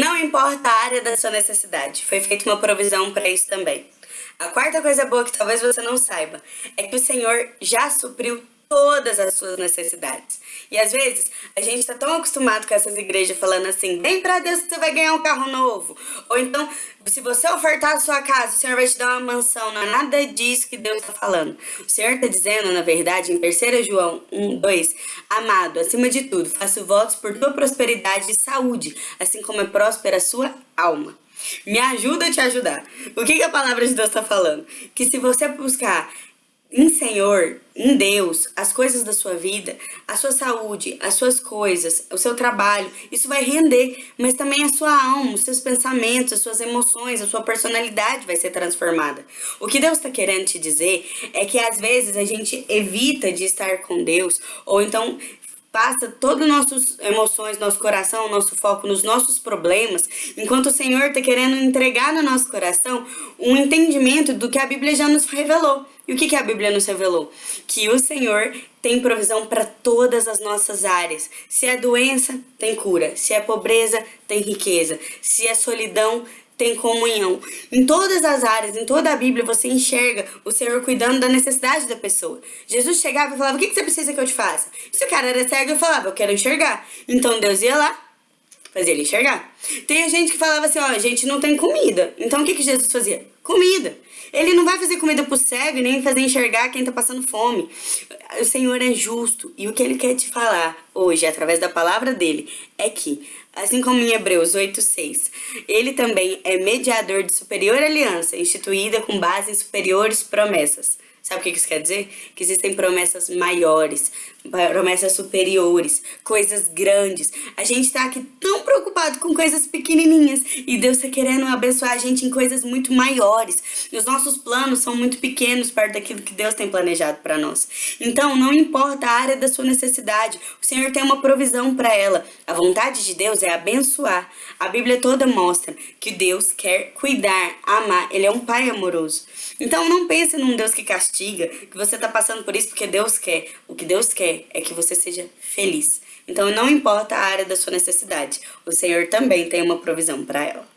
Não importa a área da sua necessidade, foi feita uma provisão para isso também. A quarta coisa boa que talvez você não saiba é que o Senhor já supriu todas as suas necessidades. E às vezes a gente está tão acostumado com essas igrejas falando assim: vem para Deus que você vai ganhar um carro novo. Ou então, se você ofertar a sua casa, o Senhor vai te dar uma mansão. Não é nada disso que Deus está falando. O Senhor está dizendo, na verdade, em 3 João 1, 2: Amado, acima de tudo, faço votos por tua prosperidade e saúde, assim como é próspera a sua alma. Me ajuda a te ajudar. O que, que a palavra de Deus está falando? Que se você buscar em Senhor, em Deus, as coisas da sua vida, a sua saúde, as suas coisas, o seu trabalho, isso vai render, mas também a sua alma, os seus pensamentos, as suas emoções, a sua personalidade vai ser transformada. O que Deus está querendo te dizer é que às vezes a gente evita de estar com Deus, ou então passa todas as nossas emoções, nosso coração, nosso foco nos nossos problemas, enquanto o Senhor está querendo entregar no nosso coração um entendimento do que a Bíblia já nos revelou. E o que, que a Bíblia nos revelou? Que o Senhor tem provisão para todas as nossas áreas. Se é doença, tem cura. Se é pobreza, tem riqueza. Se é solidão, tem comunhão. Em todas as áreas, em toda a Bíblia, você enxerga o Senhor cuidando da necessidade da pessoa. Jesus chegava e falava, o que você precisa que eu te faça? Se o cara era cego, eu falava, eu quero enxergar. Então Deus ia lá, fazia ele enxergar. Tem gente que falava assim, ó, a gente não tem comida. Então o que, que Jesus fazia? Comida. Ele não vai fazer comida pro cego e nem fazer enxergar quem tá passando fome. O Senhor é justo. E o que ele quer te falar hoje, através da palavra dele, é que Assim como em Hebreus 8:6, ele também é mediador de superior aliança, instituída com base em superiores promessas. Sabe o que isso quer dizer? Que existem promessas maiores, promessas superiores, coisas grandes. A gente tá aqui tão preocupado com coisas pequenininhas e Deus tá querendo abençoar a gente em coisas muito maiores. E os nossos planos são muito pequenos perto daquilo que Deus tem planejado para nós. Então, não importa a área da sua necessidade, o Senhor tem uma provisão para ela. A vontade de Deus é abençoar. A Bíblia toda mostra que Deus quer cuidar, amar. Ele é um pai amoroso. Então, não pense num Deus que castiga, que você tá passando por isso porque Deus quer. O que Deus quer é que você seja feliz. Então não importa a área da sua necessidade, o Senhor também tem uma provisão para ela.